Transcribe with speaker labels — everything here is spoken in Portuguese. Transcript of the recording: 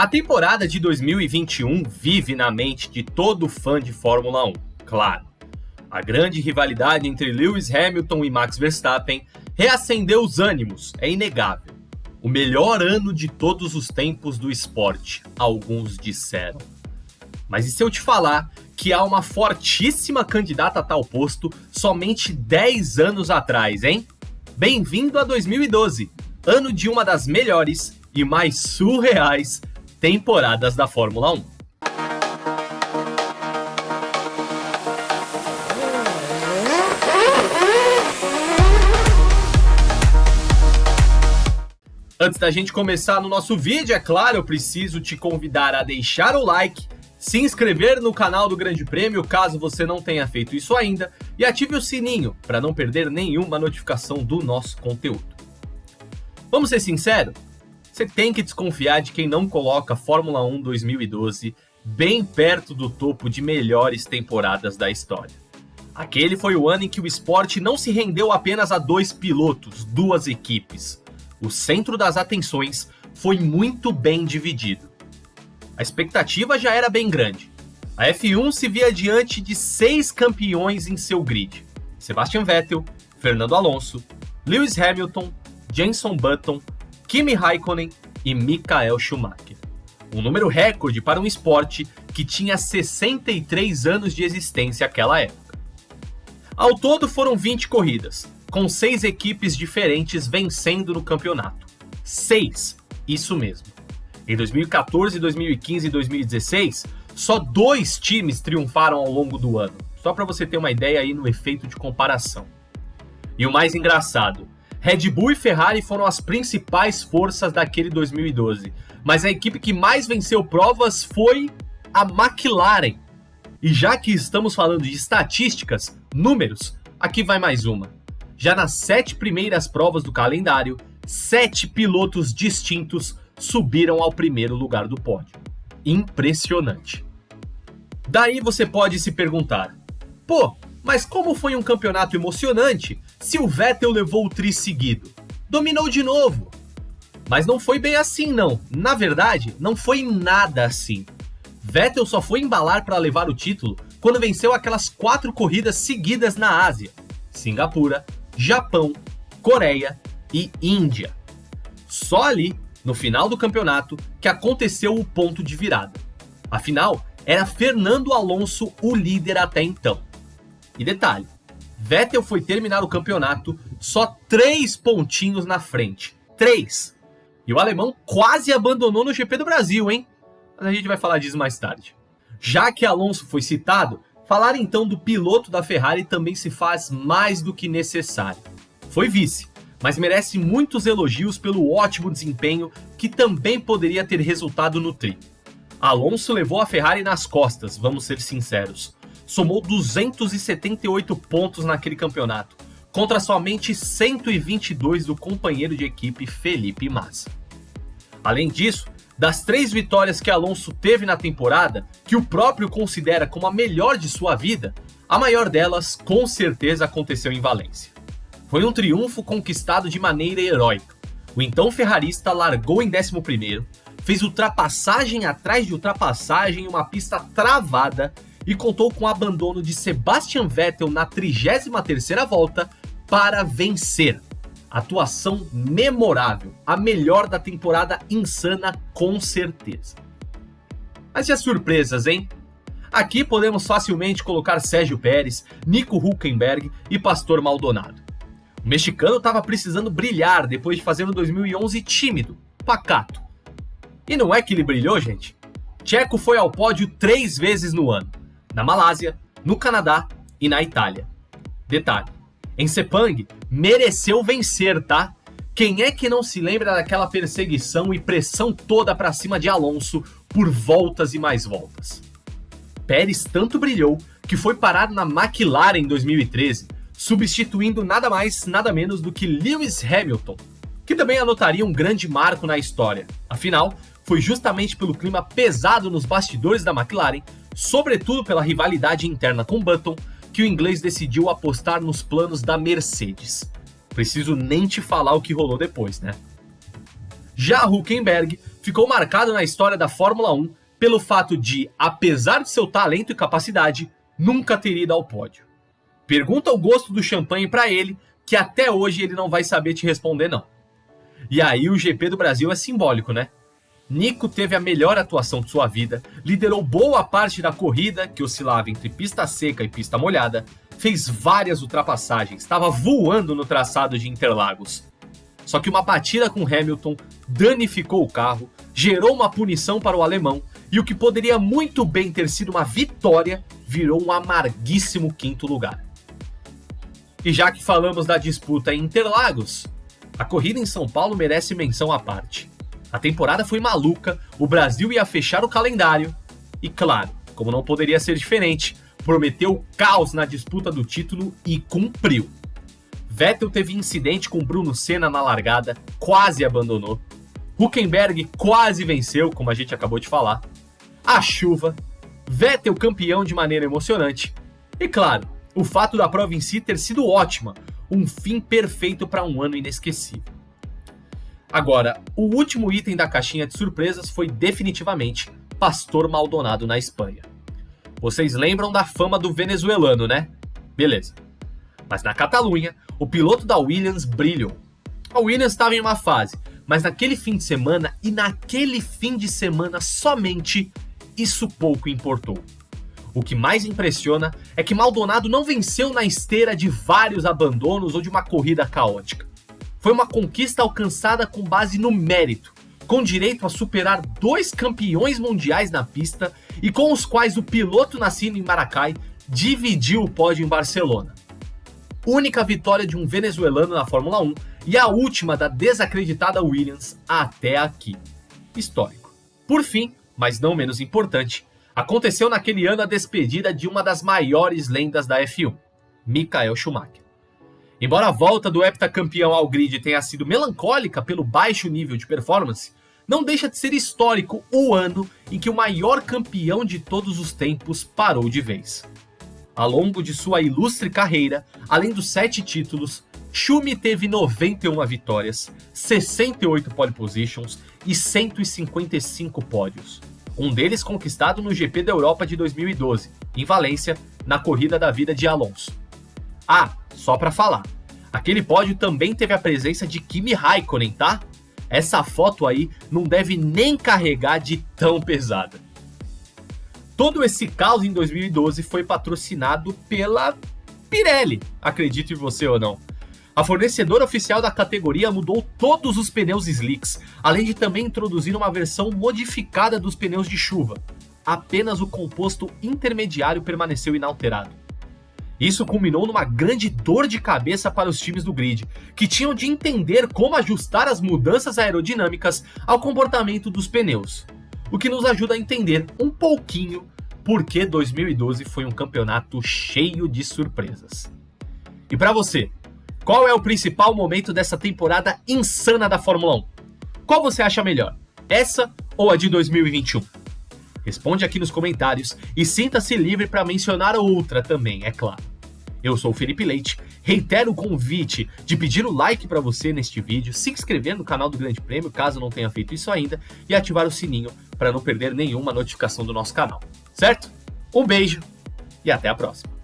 Speaker 1: A temporada de 2021 vive na mente de todo fã de Fórmula 1, claro. A grande rivalidade entre Lewis Hamilton e Max Verstappen reacendeu os ânimos, é inegável. O melhor ano de todos os tempos do esporte, alguns disseram. Mas e se eu te falar que há uma fortíssima candidata a tal posto somente 10 anos atrás, hein? Bem-vindo a 2012, ano de uma das melhores e mais surreais temporadas da Fórmula 1. Antes da gente começar no nosso vídeo, é claro, eu preciso te convidar a deixar o like se inscrever no canal do Grande Prêmio caso você não tenha feito isso ainda e ative o sininho para não perder nenhuma notificação do nosso conteúdo. Vamos ser sinceros? Você tem que desconfiar de quem não coloca Fórmula 1 2012 bem perto do topo de melhores temporadas da história. Aquele foi o ano em que o esporte não se rendeu apenas a dois pilotos, duas equipes. O centro das atenções foi muito bem dividido a expectativa já era bem grande. A F1 se via diante de seis campeões em seu grid: Sebastian Vettel, Fernando Alonso, Lewis Hamilton, Jenson Button, Kimi Raikkonen e Michael Schumacher. Um número recorde para um esporte que tinha 63 anos de existência naquela época. Ao todo foram 20 corridas, com seis equipes diferentes vencendo no campeonato. Seis, isso mesmo. Em 2014, 2015 e 2016, só dois times triunfaram ao longo do ano. Só para você ter uma ideia aí no efeito de comparação. E o mais engraçado, Red Bull e Ferrari foram as principais forças daquele 2012, mas a equipe que mais venceu provas foi a McLaren. E já que estamos falando de estatísticas, números, aqui vai mais uma. Já nas sete primeiras provas do calendário, sete pilotos distintos subiram ao primeiro lugar do pódio. Impressionante. Daí você pode se perguntar: pô, mas como foi um campeonato emocionante se o Vettel levou o tri seguido? Dominou de novo. Mas não foi bem assim, não. Na verdade, não foi nada assim. Vettel só foi embalar para levar o título quando venceu aquelas quatro corridas seguidas na Ásia: Singapura, Japão, Coreia e Índia. Só ali no final do campeonato, que aconteceu o ponto de virada. Afinal, era Fernando Alonso o líder até então. E detalhe, Vettel foi terminar o campeonato só três pontinhos na frente. Três! E o alemão quase abandonou no GP do Brasil, hein? Mas a gente vai falar disso mais tarde. Já que Alonso foi citado, falar então do piloto da Ferrari também se faz mais do que necessário. Foi vice, mas merece muitos elogios pelo ótimo desempenho que também poderia ter resultado no tri. Alonso levou a Ferrari nas costas, vamos ser sinceros. Somou 278 pontos naquele campeonato, contra somente 122 do companheiro de equipe Felipe Massa. Além disso, das três vitórias que Alonso teve na temporada, que o próprio considera como a melhor de sua vida, a maior delas com certeza aconteceu em Valência. Foi um triunfo conquistado de maneira heróica. O então ferrarista largou em 11º, fez ultrapassagem atrás de ultrapassagem em uma pista travada e contou com o abandono de Sebastian Vettel na 33ª volta para vencer. Atuação memorável, a melhor da temporada insana com certeza. Mas e as surpresas, hein? Aqui podemos facilmente colocar Sérgio Pérez, Nico Huckenberg e Pastor Maldonado. O mexicano estava precisando brilhar depois de fazer um 2011 tímido, pacato. E não é que ele brilhou, gente? Checo foi ao pódio três vezes no ano, na Malásia, no Canadá e na Itália. Detalhe, em Sepang mereceu vencer, tá? Quem é que não se lembra daquela perseguição e pressão toda para cima de Alonso por voltas e mais voltas? Pérez tanto brilhou que foi parado na McLaren em 2013 substituindo nada mais, nada menos do que Lewis Hamilton, que também anotaria um grande marco na história. Afinal, foi justamente pelo clima pesado nos bastidores da McLaren, sobretudo pela rivalidade interna com Button, que o inglês decidiu apostar nos planos da Mercedes. Preciso nem te falar o que rolou depois, né? Já Huckenberg ficou marcado na história da Fórmula 1 pelo fato de, apesar de seu talento e capacidade, nunca ter ido ao pódio. Pergunta o gosto do champanhe para ele, que até hoje ele não vai saber te responder não. E aí o GP do Brasil é simbólico, né? Nico teve a melhor atuação de sua vida, liderou boa parte da corrida, que oscilava entre pista seca e pista molhada, fez várias ultrapassagens, estava voando no traçado de Interlagos. Só que uma batida com Hamilton danificou o carro, gerou uma punição para o alemão e o que poderia muito bem ter sido uma vitória virou um amarguíssimo quinto lugar. E já que falamos da disputa em Interlagos, a corrida em São Paulo merece menção à parte. A temporada foi maluca, o Brasil ia fechar o calendário e, claro, como não poderia ser diferente, prometeu caos na disputa do título e cumpriu. Vettel teve incidente com Bruno Senna na largada, quase abandonou. Huckenberg quase venceu, como a gente acabou de falar. A chuva, Vettel campeão de maneira emocionante. E claro, o fato da prova em si ter sido ótima, um fim perfeito para um ano inesquecível. Agora, o último item da caixinha de surpresas foi definitivamente Pastor Maldonado na Espanha. Vocês lembram da fama do venezuelano, né? Beleza. Mas na Catalunha, o piloto da Williams brilhou. A Williams estava em uma fase, mas naquele fim de semana e naquele fim de semana somente, isso pouco importou. O que mais impressiona é que Maldonado não venceu na esteira de vários abandonos ou de uma corrida caótica. Foi uma conquista alcançada com base no mérito, com direito a superar dois campeões mundiais na pista e com os quais o piloto nascido em Maracai dividiu o pódio em Barcelona única vitória de um venezuelano na Fórmula 1 e a última da desacreditada Williams até aqui. Histórico. Por fim, mas não menos importante, aconteceu naquele ano a despedida de uma das maiores lendas da F1, Michael Schumacher. Embora a volta do heptacampeão ao grid tenha sido melancólica pelo baixo nível de performance, não deixa de ser histórico o ano em que o maior campeão de todos os tempos parou de vez. Ao longo de sua ilustre carreira, além dos 7 títulos, Schumi teve 91 vitórias, 68 pole positions e 155 pódios. Um deles conquistado no GP da Europa de 2012, em Valência, na corrida da vida de Alonso. Ah, só para falar, aquele pódio também teve a presença de Kimi Raikkonen, tá? Essa foto aí não deve nem carregar de tão pesada. Todo esse caos em 2012 foi patrocinado pela Pirelli, acredite você ou não. A fornecedora oficial da categoria mudou todos os pneus slicks, além de também introduzir uma versão modificada dos pneus de chuva. Apenas o composto intermediário permaneceu inalterado. Isso culminou numa grande dor de cabeça para os times do grid, que tinham de entender como ajustar as mudanças aerodinâmicas ao comportamento dos pneus o que nos ajuda a entender um pouquinho por que 2012 foi um campeonato cheio de surpresas. E para você, qual é o principal momento dessa temporada insana da Fórmula 1? Qual você acha melhor, essa ou a de 2021? Responde aqui nos comentários e sinta-se livre para mencionar outra também, é claro. Eu sou o Felipe Leite, reitero o convite de pedir o like para você neste vídeo, se inscrever no canal do Grande Prêmio, caso não tenha feito isso ainda, e ativar o sininho para não perder nenhuma notificação do nosso canal, certo? Um beijo e até a próxima!